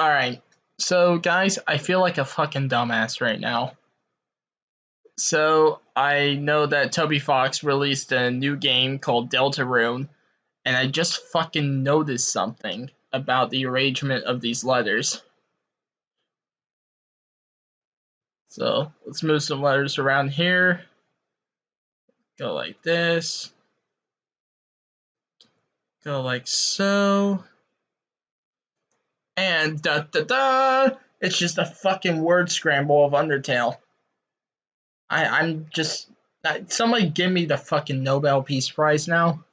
Alright, so guys, I feel like a fucking dumbass right now. So, I know that Toby Fox released a new game called Deltarune, and I just fucking noticed something about the arrangement of these letters. So, let's move some letters around here. Go like this. Go like so. And da da da! It's just a fucking word scramble of Undertale. I I'm just somebody give me the fucking Nobel Peace Prize now.